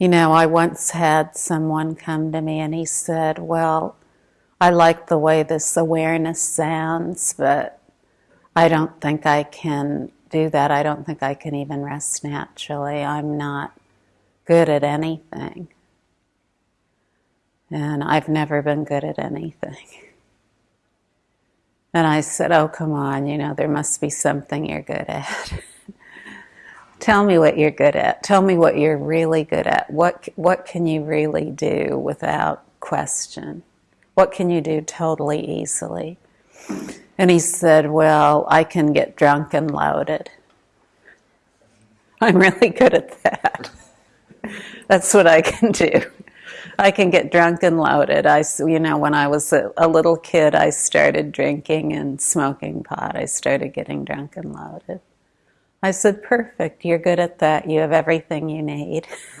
You know, I once had someone come to me and he said, Well, I like the way this awareness sounds, but I don't think I can do that. I don't think I can even rest naturally. I'm not good at anything. And I've never been good at anything. And I said, Oh, come on, you know, there must be something you're good at. Tell me what you're good at. Tell me what you're really good at. What, what can you really do without question? What can you do totally easily? And he said, Well, I can get drunk and loaded. I'm really good at that. That's what I can do. I can get drunk and loaded. I, you know, when I was a, a, little kid, I started drinking and smoking pot. I started getting drunk and loaded. I said, perfect, you're good at that. You have everything you need.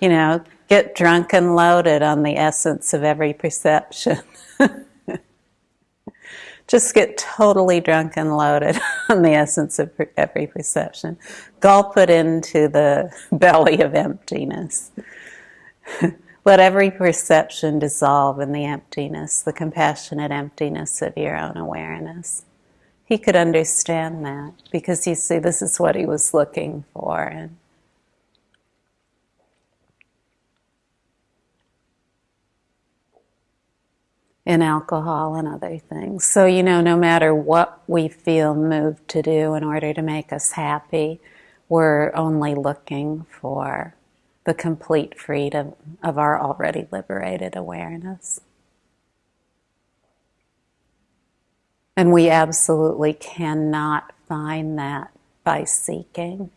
you know, get drunk and loaded on the essence of every perception. Just get totally drunk and loaded on the essence of every perception. Gulp it into the belly of emptiness. Let every perception dissolve in the emptiness, the compassionate emptiness of your own awareness he could understand that because he see, this is what he was looking for. And in alcohol and other things. So, you know, no matter what we feel moved to do in order to make us happy, we're only looking for the complete freedom of our already liberated awareness. And we absolutely cannot find that by seeking.